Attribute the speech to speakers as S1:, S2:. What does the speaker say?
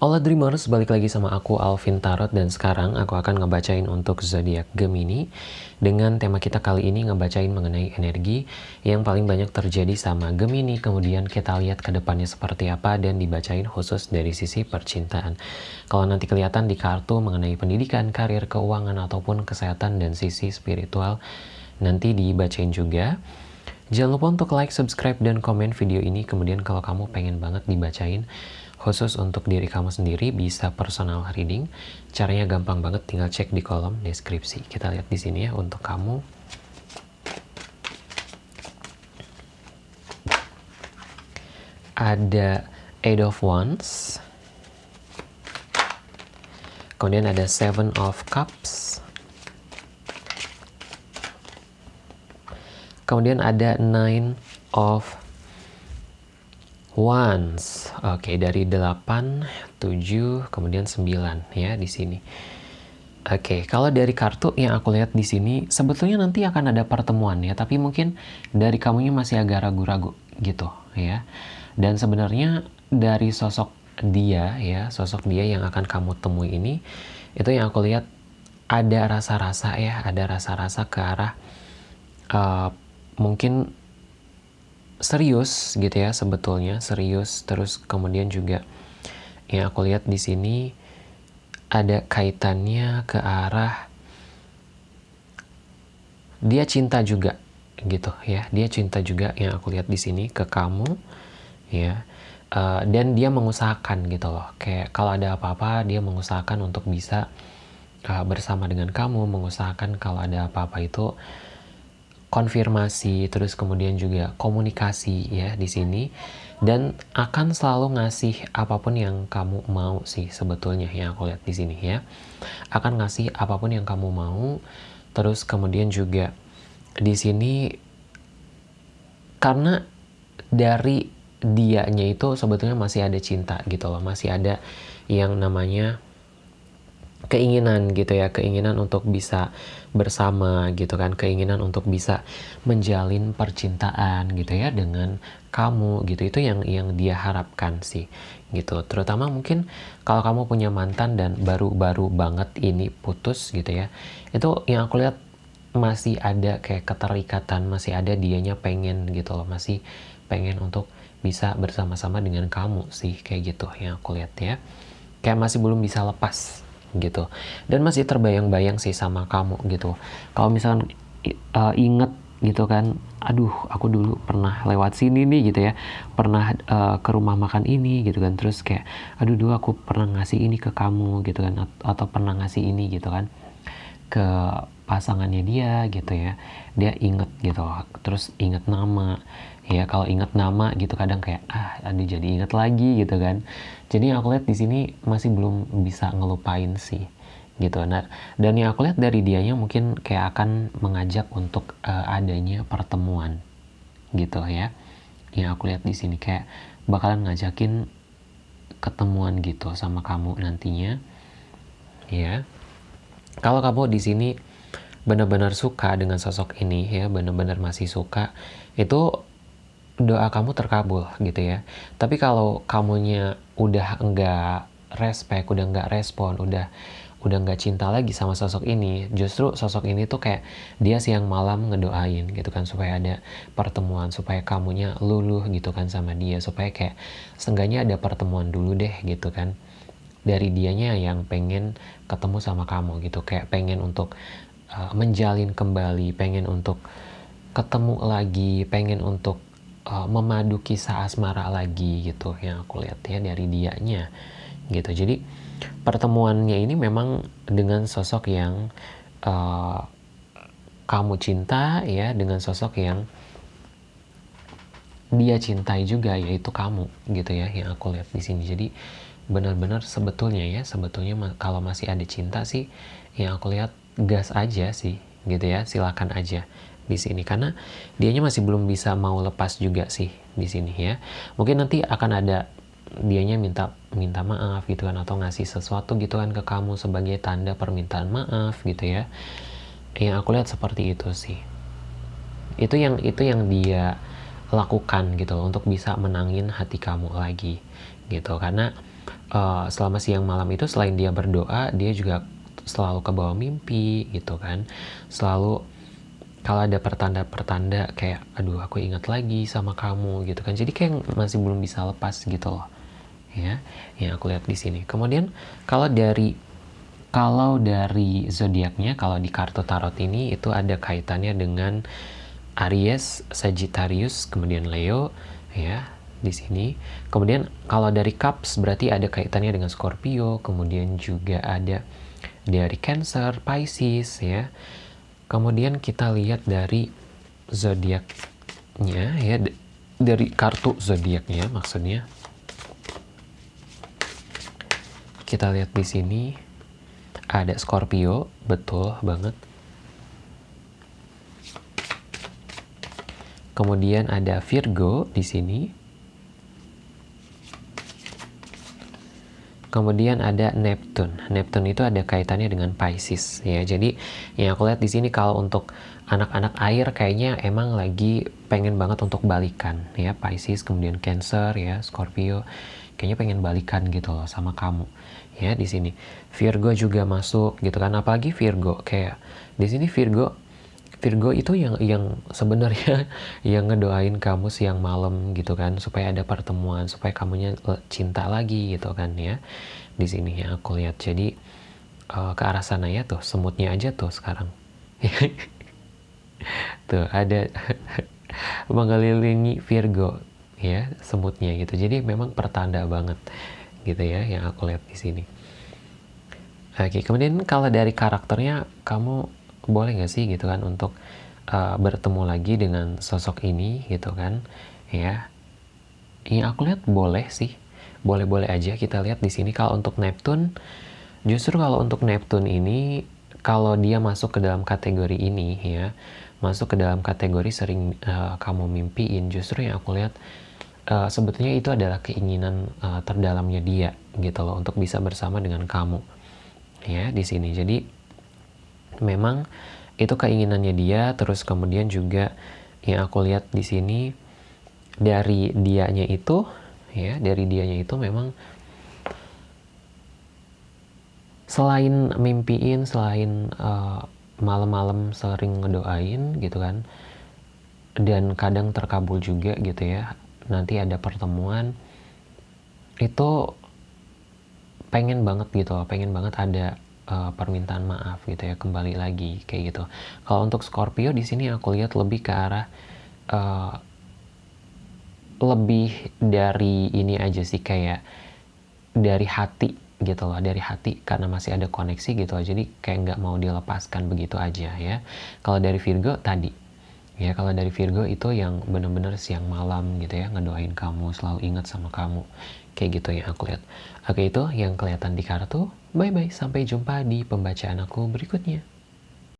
S1: Hola Dreamers, balik lagi sama aku Alvin Tarot dan sekarang aku akan ngebacain untuk zodiak Gemini dengan tema kita kali ini ngebacain mengenai energi yang paling banyak terjadi sama Gemini kemudian kita lihat ke depannya seperti apa dan dibacain khusus dari sisi percintaan. Kalau nanti kelihatan di kartu mengenai pendidikan, karir, keuangan ataupun kesehatan dan sisi spiritual nanti dibacain juga. Jangan lupa untuk like, subscribe, dan komen video ini. Kemudian kalau kamu pengen banget dibacain khusus untuk diri kamu sendiri bisa personal reading. Caranya gampang banget, tinggal cek di kolom deskripsi. Kita lihat di sini ya untuk kamu. Ada Eight of Wands. Kemudian ada Seven of Cups. Kemudian ada Nine of once. Oke, dari 8, 7, kemudian 9 ya di sini. Oke, kalau dari kartu yang aku lihat di sini, sebetulnya nanti akan ada pertemuan ya, tapi mungkin dari kamunya masih agak ragu-ragu gitu ya. Dan sebenarnya dari sosok dia ya, sosok dia yang akan kamu temui ini, itu yang aku lihat ada rasa-rasa ya, ada rasa-rasa ke arah uh, mungkin serius gitu ya sebetulnya serius. Terus kemudian juga yang aku lihat di sini ada kaitannya ke arah dia cinta juga gitu ya. Dia cinta juga yang aku lihat di sini ke kamu ya. Uh, dan dia mengusahakan gitu loh. Kayak kalau ada apa-apa dia mengusahakan untuk bisa uh, bersama dengan kamu mengusahakan kalau ada apa-apa itu konfirmasi, terus kemudian juga komunikasi ya di sini dan akan selalu ngasih apa pun yang kamu mau sih sebetulnya yang aku lihat di sini ya. Akan ngasih apa pun yang kamu mau. Terus kemudian juga di sini karena dari dianya itu sebetulnya masih ada cinta gitu loh, masih ada yang namanya keinginan gitu ya, keinginan untuk bisa bersama gitu kan, keinginan untuk bisa menjalin percintaan gitu ya dengan kamu gitu. Itu yang yang dia harapkan sih gitu. Terutama mungkin kalau kamu punya mantan dan baru-baru banget ini putus gitu ya. Itu yang aku lihat masih ada kayak keterikatan, masih ada dianya pengen gitu loh, masih pengen untuk bisa bersama-sama dengan kamu sih kayak gitu yang aku lihat ya. Kayak masih belum bisa lepas gitu. Dan masih terbayang-bayang sih sama kamu gitu. Kalau misalkan uh, inget gitu kan aduh aku dulu pernah lewat sini nih gitu ya. Pernah uh, ke rumah makan ini gitu kan. Terus kayak aduh dulu aku pernah ngasih ini ke kamu gitu kan. Atau pernah ngasih ini gitu kan. Ke pasangannya dia gitu ya. Dia inget gitu terus inget nama. Ya kalau inget nama gitu kadang kayak ah aduh jadi inget lagi gitu kan. Jadi aku lihat di sini masih belum bisa ngelupain sih gitu. Nah dan yang aku lihat dari dianya mungkin kayak akan mengajak untuk uh, adanya pertemuan gitu ya. Yang aku lihat di sini kayak bakalan ngajakin ketemuan gitu sama kamu nantinya ya. Kalau kamu di sini benar-benar suka dengan sosok ini ya benar-benar masih suka itu doa kamu terkabul gitu ya. Tapi kalau kamunya udah enggak respect, udah enggak respon, udah udah nggak cinta lagi sama sosok ini, justru sosok ini tuh kayak dia siang malam ngedoain gitu kan supaya ada pertemuan, supaya kamunya luluh gitu kan sama dia, supaya kayak seenggaknya ada pertemuan dulu deh gitu kan dari dianya yang pengen ketemu sama kamu gitu, kayak pengen untuk uh, menjalin kembali, pengen untuk ketemu lagi, pengen untuk uh, memadu kisah asmara lagi gitu yang aku lihat ya dari dianya gitu. Jadi pertemuannya ini memang dengan sosok yang uh, kamu cinta ya dengan sosok yang dia cintai juga yaitu kamu gitu ya yang aku lihat di sini. Jadi benar-benar sebetulnya ya sebetulnya kalau masih ada cinta sih yang aku lihat gas aja sih gitu ya silakan aja di sini karena dianya masih belum bisa mau lepas juga sih di sini ya. Mungkin nanti akan ada dianya minta minta maaf gitu kan atau ngasih sesuatu gitu kan ke kamu sebagai tanda permintaan maaf gitu ya. Yang aku lihat seperti itu sih. Itu yang itu yang dia lakukan gitu loh, untuk bisa menangin hati kamu lagi gitu karena uh, selama siang malam itu selain dia berdoa dia juga selalu ke bawah mimpi gitu kan. Selalu kalau ada pertanda-pertanda kayak aduh aku ingat lagi sama kamu gitu kan. Jadi kayak masih belum bisa lepas gitu loh ya yang aku lihat di sini. Kemudian kalau dari kalau dari zodiaknya kalau di kartu tarot ini itu ada kaitannya dengan Aries, Sagittarius, kemudian Leo ya di sini. Kemudian kalau dari Cups berarti ada kaitannya dengan Scorpio, kemudian juga ada dari Cancer, Pisces ya. Kemudian kita lihat dari zodiaknya ya dari kartu zodiaknya maksudnya. Kita lihat di sini ada Scorpio, betul banget. Kemudian ada Virgo di sini. Kemudian ada Neptune. Neptune itu ada kaitannya dengan Pisces ya. Jadi yang aku lihat di sini kalau untuk anak-anak air kayaknya emang lagi pengen banget untuk balikan ya Pisces kemudian Cancer ya Scorpio kayaknya pengen balikan gitu loh sama kamu ya di sini Virgo juga masuk gitu kan apalagi Virgo kayak di sini Virgo Virgo itu yang yang sebenarnya yang ngedoain kamu siang malam gitu kan supaya ada pertemuan supaya kamunya cinta lagi gitu kan ya. Di sini ya aku lihat. Jadi uh, ke arah sana ya tuh semutnya aja tuh sekarang. Tuh ada mengelilingi Virgo ya semutnya gitu. Jadi memang pertanda banget gitu ya yang aku lihat di sini. Oke kemudian kalau dari karakternya kamu boleh nggak sih gitu kan untuk uh, bertemu lagi dengan sosok ini gitu kan? Ya. Yang aku lihat boleh sih. Boleh-boleh aja kita lihat di sini. Kalau untuk Neptune justru kalau untuk Neptune ini kalau dia masuk ke dalam kategori ini ya masuk ke dalam kategori sering uh, kamu mimpiin justru yang aku lihat uh, sebetulnya itu adalah keinginan uh, terdalamnya dia gitu loh untuk bisa bersama dengan kamu. Ya di sini. Jadi memang itu keinginannya dia terus kemudian juga yang aku lihat di sini dari dianya itu ya dari dianya itu memang selain mimpiin selain uh, malam-malam sering ngedoain gitu kan dan kadang terkabul juga gitu ya nanti ada pertemuan itu pengen banget gitu pengen banget ada uh, permintaan maaf gitu ya kembali lagi kayak gitu. Kalau untuk Scorpio di sini aku lihat lebih ke arah uh, lebih dari ini aja sih kayak dari hati gitu loh dari hati karena masih ada koneksi gitu loh. Jadi kayak nggak mau dilepaskan begitu aja ya. Kalau dari Virgo tadi. Ya kalau dari Virgo itu yang bener-bener siang malam gitu ya ngedoain kamu selalu ingat sama kamu kayak gitu yang aku lihat. Oke itu yang kelihatan di kartu. Bye bye sampai jumpa di pembacaan aku berikutnya